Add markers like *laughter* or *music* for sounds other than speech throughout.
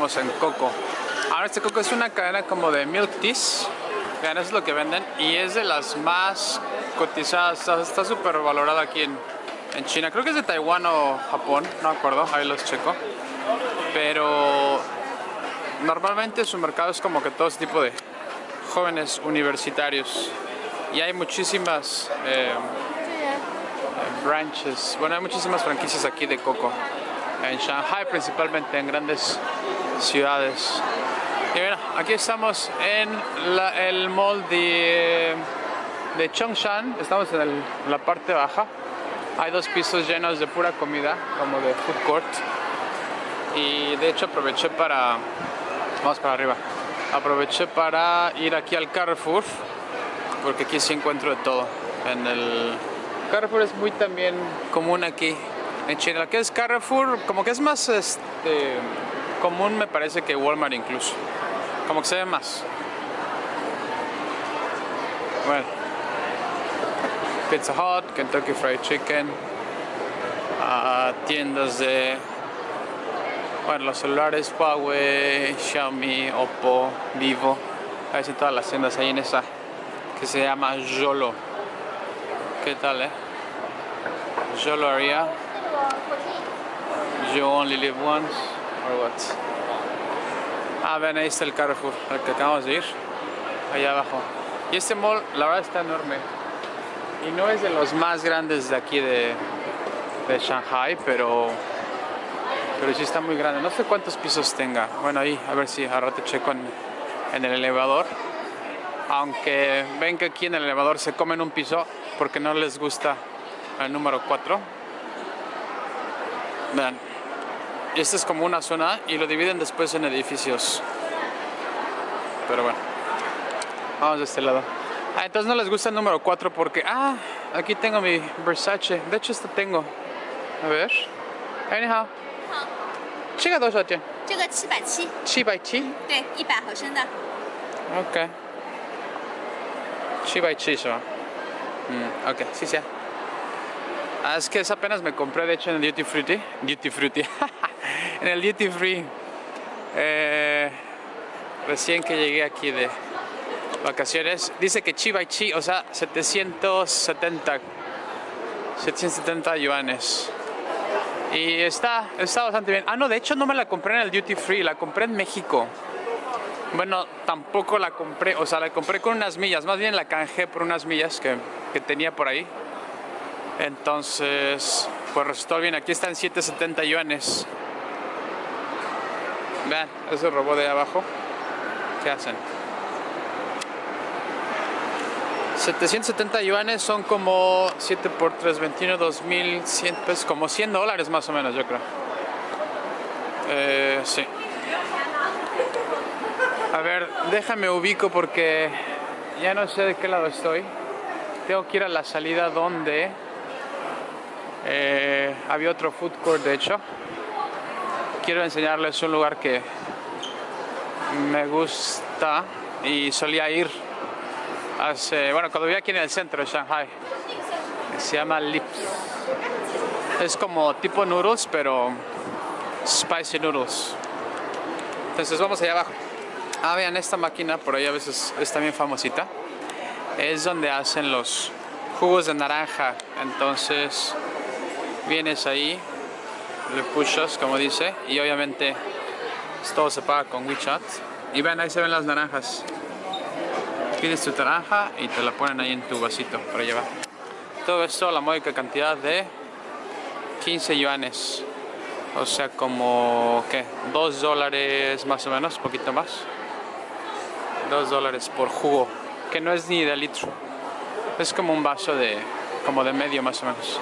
En Coco. Ahora este Coco es una cadena como de milk teas. Vean, eso es lo que venden. Y es de las más cotizadas. Está súper valorada aquí en, en China. Creo que es de Taiwán o Japón. No acuerdo. Ahí los checo. Pero normalmente su mercado es como que todo este tipo de jóvenes universitarios. Y hay muchísimas... Eh, branches. Bueno, hay muchísimas franquicias aquí de coco. En Shanghai principalmente, en grandes ciudades. Y bueno, aquí estamos en el mall de, de Chongshan. Estamos en, la parte baja. Hay dos pisos llenos de pura comida, como de food court. Y de hecho aproveché para... Vamos para arriba. Aproveché para ir aquí al Carrefour, porque aquí sí encuentro de todo. En el Carrefour es muy también común aquí en China. que es Carrefour, como que es más este, común me parece que Walmart incluso. Como que se ve más. Bueno. Pizza Hut, Kentucky Fried Chicken. Uh, tiendas de... Bueno, los celulares, Huawei, Xiaomi, Oppo, Vivo. A ver si todas las tiendas ahí en esa que se llama Yolo. ¿Qué tal, eh? Yo lo haría. You only live once, Ah, ven, ahí está el Carrefour, al que acabamos de ir. Allá abajo. Y este mall, la verdad, está enorme. Y no es de los más grandes de aquí de, Shanghai, pero pero sí está muy grande. No sé cuántos pisos tenga. Bueno, ahí, a ver si a rato checo en, en el elevador. Aunque ven que aquí en el elevador se comen un piso porque no les gusta el número 4. Vean, esta es como una zona y lo dividen después en edificios. Pero bueno, vamos de este lado. Ah, entonces no les gusta el número 4 porque, ah, aquí tengo mi Versace. De hecho, esto tengo. A ver. Anyhow. 这个多少钱？这个七百七。七百七？对，一百毫升的。OK。七百七是吧？Mm, ok, sí, sí. Ah, es que apenas me compré, de hecho, en el Duty Free. Duty Free. *laughs* en el Duty Free. Eh, recién que llegué aquí de vacaciones. Dice que Chi by Chi, o sea, 770. 770 yuanes. Y está, está bastante bien. Ah, no, de hecho no me la compré en el Duty Free, la compré en México. Bueno, tampoco la compré, o sea, la compré con unas millas, más bien la canjé por unas millas que, que tenía por ahí. Entonces, pues resultó bien. Aquí están 770 yuanes. Vean, ese robot de ahí abajo. ¿Qué hacen? 770 yuanes son como 7 por 3, 21, 2100 pesos, como 100 dólares más o menos, yo creo. Eh, sí. A ver, déjame ubico porque ya no sé de qué lado estoy. Tengo que ir a la salida donde eh, había otro food court, de hecho. Quiero enseñarles un lugar que me gusta y solía ir hace, bueno, cuando vivía aquí en el centro de Shanghai. Se llama Lips. Es como tipo noodles, pero spicy noodles. Entonces vamos allá abajo. Ah, vean, esta máquina por ahí a veces es también famosita. Es donde hacen los jugos de naranja. Entonces, vienes ahí, le pushas, como dice, y obviamente todo se paga con WeChat. Y vean, ahí se ven las naranjas. Pides tu naranja y te la ponen ahí en tu vasito para llevar. Todo esto la módica cantidad de 15 yuanes. O sea, como, ¿qué? 2 dólares más o menos, poquito más. 2 dólares por jugo, que no es ni de litro. Es como un vaso de, como de medio más o menos.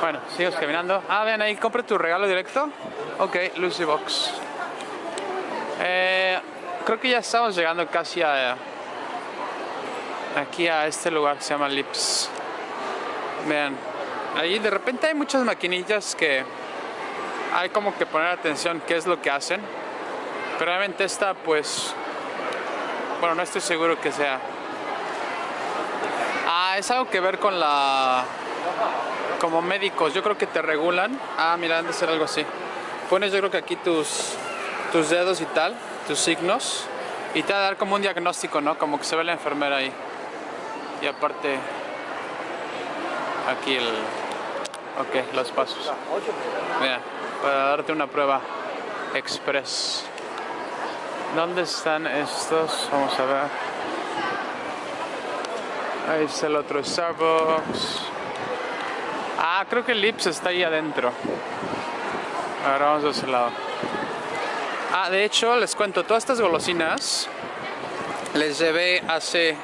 Bueno, sigo caminando. Ah, vean ahí, compra tu regalo directo. Ok, Lucy Box. Eh, creo que ya estamos llegando casi a... Aquí a este lugar que se llama Lips. Vean, ahí de repente hay muchas maquinillas que hay como que poner atención qué es lo que hacen. Pero obviamente esta pues bueno, no estoy seguro que sea. Ah, es algo que ver con la como médicos, yo creo que te regulan. Ah, mira, han de ser algo así. Pones yo creo que aquí tus, tus dedos y tal, tus signos, y te va a dar como un diagnóstico, ¿no? Como que se ve la enfermera ahí. Y aparte, aquí el... Ok, los pasos. Para darte una prueba express. ¿Dónde están estos? Vamos a ver. Ahí está el otro Starbucks. Ah, creo que el Lips está ahí adentro. Ahora vamos a ese lado. Ah, de hecho, les cuento, todas estas golosinas les llevé hace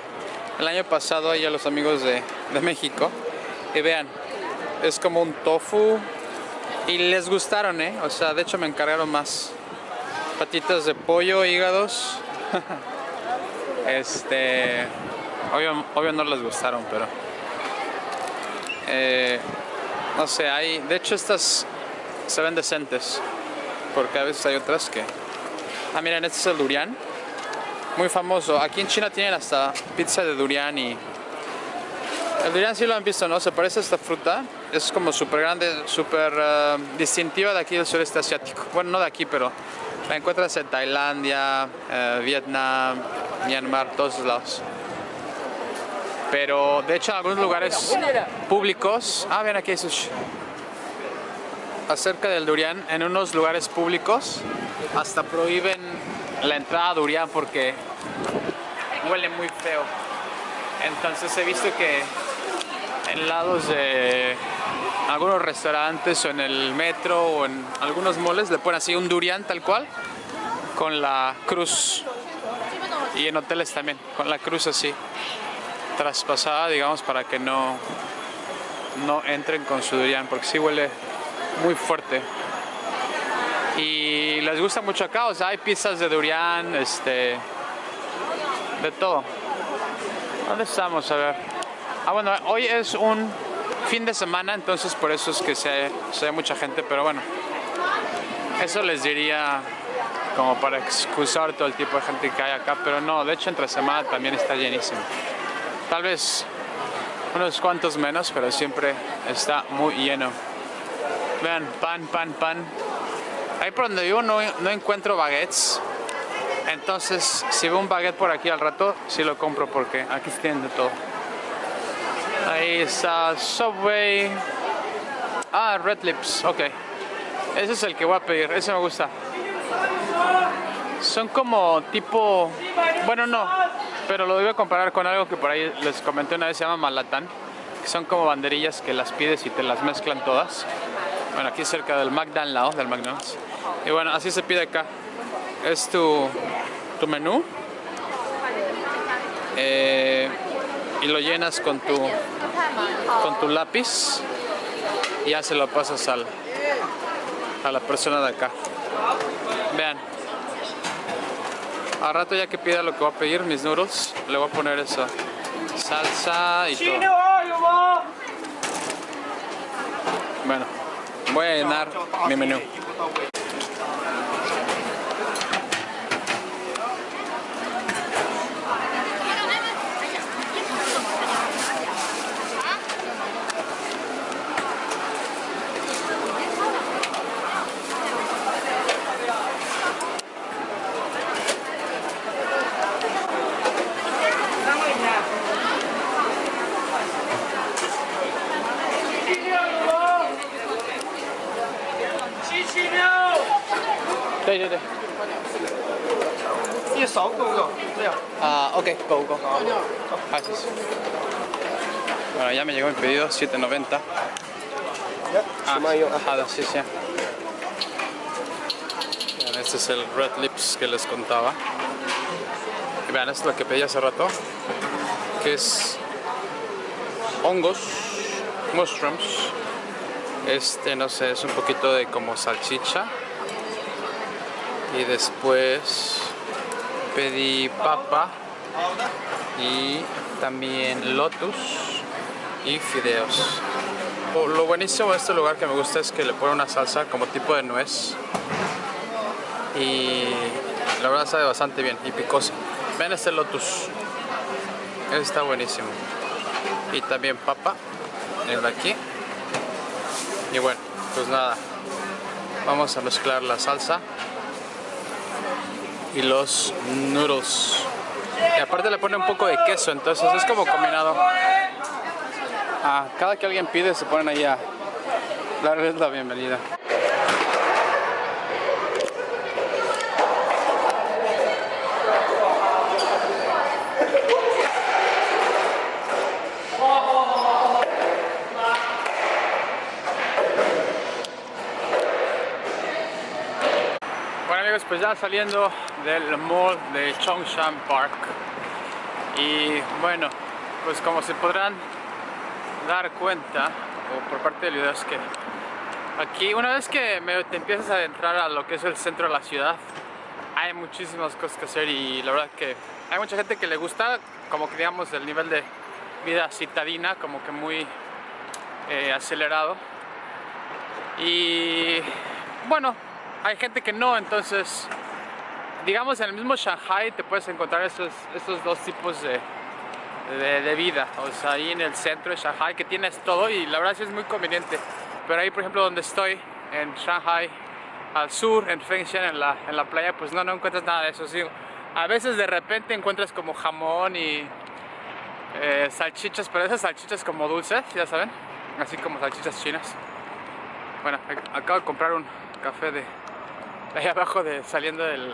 el año pasado ahí a los amigos de, de México. Y vean, es como un tofu. Y les gustaron, ¿eh? O sea, de hecho me encargaron más. Patitas de pollo, hígados. *laughs* este... Obvio, obvio no les gustaron, pero... Eh, no sé, hay... De hecho estas se ven decentes. Porque a veces hay otras que... Ah, miren, este es el durian. Muy famoso. Aquí en China tienen hasta pizza de durian y... El durian sí lo han visto, ¿no? Se parece a esta fruta. Es como súper grande, súper eh, distintiva de aquí del sureste asiático. Bueno, no de aquí, pero la encuentras en Tailandia, eh, Vietnam, Myanmar, todos lados. Pero de hecho en algunos lugares públicos... Ah, ven aquí sushi. Acerca del durian, en unos lugares públicos hasta prohíben la entrada a durian porque huele muy feo. Entonces he visto que en lados de algunos restaurantes o en el metro o en algunos moles le ponen así un durian tal cual con la cruz y en hoteles también con la cruz así traspasada digamos para que no no entren con su durian porque sí huele muy fuerte y les gusta mucho acá o sea hay pizzas de durian este de todo ¿dónde estamos? a ver ah bueno hoy es un fin de semana, entonces por eso es que se, se ve mucha gente, pero bueno, eso les diría como para excusar todo el tipo de gente que hay acá, pero no, de hecho entre semana también está llenísimo. Tal vez unos cuantos menos, pero siempre está muy lleno. Vean, pan, pan, pan. Ahí por donde vivo no, no encuentro baguettes. Entonces, si veo un baguette por aquí al rato, sí lo compro porque aquí tienen de todo. Ahí está Subway. Ah, Red Lips, ok. Ese es el que voy a pedir, ese me gusta. Son como tipo... Bueno, no, pero lo a comparar con algo que por ahí les comenté una vez, se llama Malatán. Que son como banderillas que las pides y te las mezclan todas. Bueno, aquí cerca del McDonald's, del McDonald's. Y bueno, así se pide acá. Es tu, tu menú. Eh, y lo llenas con tu, con tu lápiz y ya se lo pasas al, a la persona de acá. Vean. Al rato ya que pida lo que voy a pedir, mis noodles, le voy a poner esa salsa y todo. Bueno, voy a llenar mi menú. Ah, ok, go, go. Gracias. Bueno, ya me llegó mi pedido, 7.90. Ah, ajá, sí, sí. Este es el Red Lips que les contaba. Y vean, esto es lo que pedí hace rato. Que es hongos, mushrooms. Este, no sé, es un poquito de como salchicha. Y después pedí papa y también lotus y fideos. Lo buenísimo de este lugar que me gusta es que le pone una salsa como tipo de nuez y la verdad sabe bastante bien y picosa. Ven este lotus, está buenísimo. Y también papa, el aquí. Y bueno, pues nada, vamos a mezclar la salsa y los noodles. Y aparte le pone un poco de queso, entonces es como combinado. Ah, cada que alguien pide se ponen ahí a darles la bienvenida. Pues ya saliendo del mall de Chongshan Park. Y bueno, pues como se podrán dar cuenta o por parte del video es que aquí una vez que te empiezas a adentrar a lo que es el centro de la ciudad hay muchísimas cosas que hacer y la verdad que hay mucha gente que le gusta como que digamos el nivel de vida citadina como que muy eh, acelerado. Y bueno hay gente que no, entonces digamos en el mismo Shanghai te puedes encontrar estos, estos dos tipos de, de, vida, o sea ahí en el centro de Shanghai que tienes todo y la verdad sí es muy conveniente, pero ahí por ejemplo donde estoy, en Shanghai, al sur, en Fengshan, en la, en la playa, pues no, no encuentras nada de eso, sí, a veces de repente encuentras como jamón y eh, salchichas, pero esas salchichas como dulces, ya saben, así como salchichas chinas. Bueno, acabo de comprar un café de ahí abajo de saliendo del,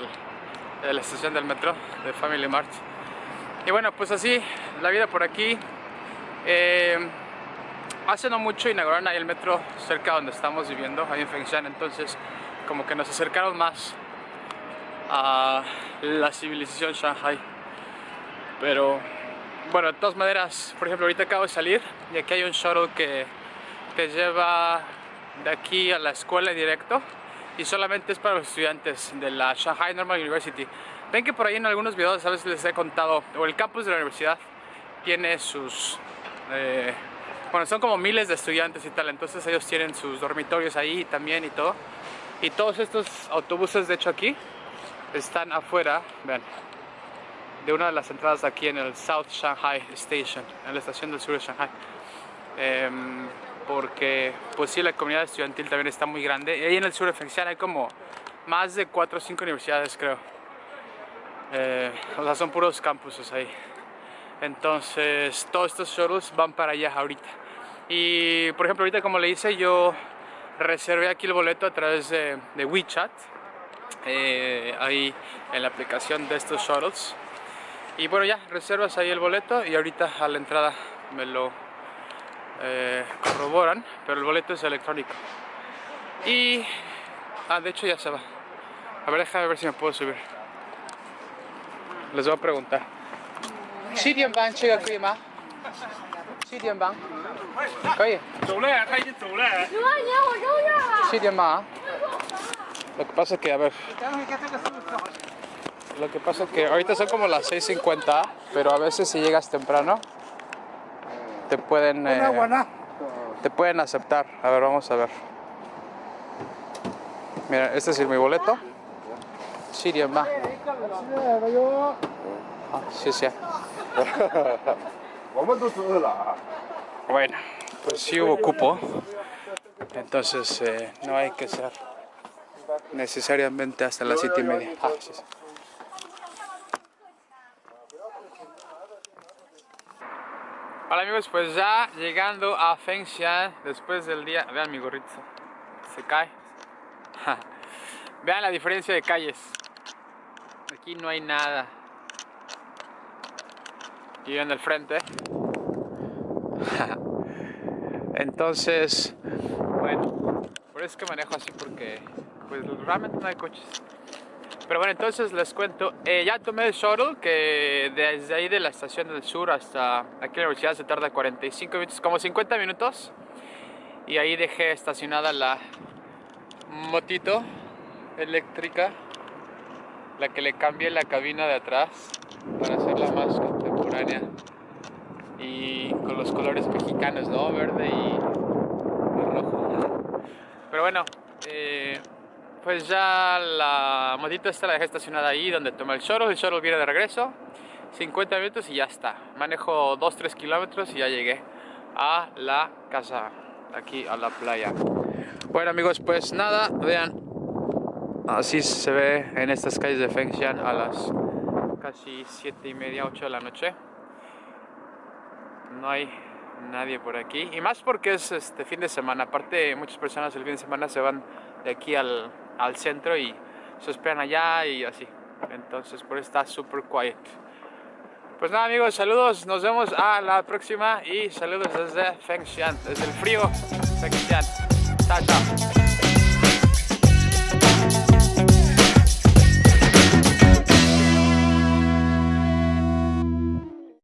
de la estación del metro de Family Mart y bueno pues así la vida por aquí. Eh, hace no mucho inauguraron ahí el metro cerca donde estamos viviendo ahí en Fengshan entonces como que nos acercaron más a la civilización Shanghai. Pero bueno de todas maneras por ejemplo ahorita acabo de salir y aquí hay un shuttle que te lleva de aquí a la escuela directo y solamente es para los estudiantes de la Shanghai Normal University. Ven que por ahí en algunos videos a veces les he contado, o el campus de la universidad tiene sus... Eh, bueno, son como miles de estudiantes y tal, entonces ellos tienen sus dormitorios ahí también y todo. Y todos estos autobuses, de hecho aquí, están afuera, vean, de una de las entradas aquí en el South Shanghai Station, en la estación del sur de Shanghai. Em, porque pues sí, la comunidad estudiantil también está muy grande. Y ahí en el sur de Fengshan hay como más de 4 o 5 universidades, creo. Eh, o sea, son puros campuses ahí. Entonces, todos estos shuttles van para allá ahorita. Y, por ejemplo, ahorita como le hice, yo reservé aquí el boleto a través de, WeChat. Eh, ahí en la aplicación de estos shuttles. Y bueno, ya, reservas ahí el boleto y ahorita a la entrada me lo eh, corroboran, pero el boleto es electrónico. Y... Ah, de hecho ya se va. A ver, déjame ver si me puedo subir. Les voy a preguntar. Lo que pasa que, a ver... Lo que pasa que ahorita son como las 6.50, pero a veces si llegas temprano te pueden eh, te pueden aceptar. A ver, vamos a ver. Mira, este es mi boleto. Siria más. Ah, sí, sí. *laughs* Bueno, pues sí hubo cupo. Entonces eh, no hay que ser necesariamente hasta las siete y media. Ah, sí, sí. Hola amigos, pues ya llegando a Fengshan después del día... Vean mi gorrito, se cae. *laughs* Vean la diferencia de calles. Aquí no hay nada. Y en el frente. *laughs* Entonces, bueno, por eso es que manejo así porque pues realmente no hay coches. Pero bueno, entonces les cuento, eh, ya tomé el shuttle que desde ahí de la estación del sur hasta aquí en la universidad se tarda 45 minutos, como 50 minutos. Y ahí dejé estacionada la motito eléctrica, la que le cambié la cabina de atrás para hacerla más contemporánea y con los colores mexicanos, ¿no? Verde y, rojo. Pero bueno, eh, pues ya la motito esta la dejé estacionada ahí donde tomé el shuttle, el shuttle viene de regreso, 50 minutos y ya está. Manejo 2-3 kilómetros y ya llegué a la casa aquí a la playa. Bueno amigos, pues nada, vean, así se ve en estas calles de Fengshan a las casi 7 y media, 8 de la noche. No hay nadie por aquí. Y más porque es este fin de semana. Aparte, muchas personas el fin de semana se van de aquí al, al centro y se esperan allá y así. Entonces, por eso está super quiet. Pues nada amigos, saludos, nos vemos a la próxima y saludos desde Fengshan, desde el frío Fengshan. Chao, chao.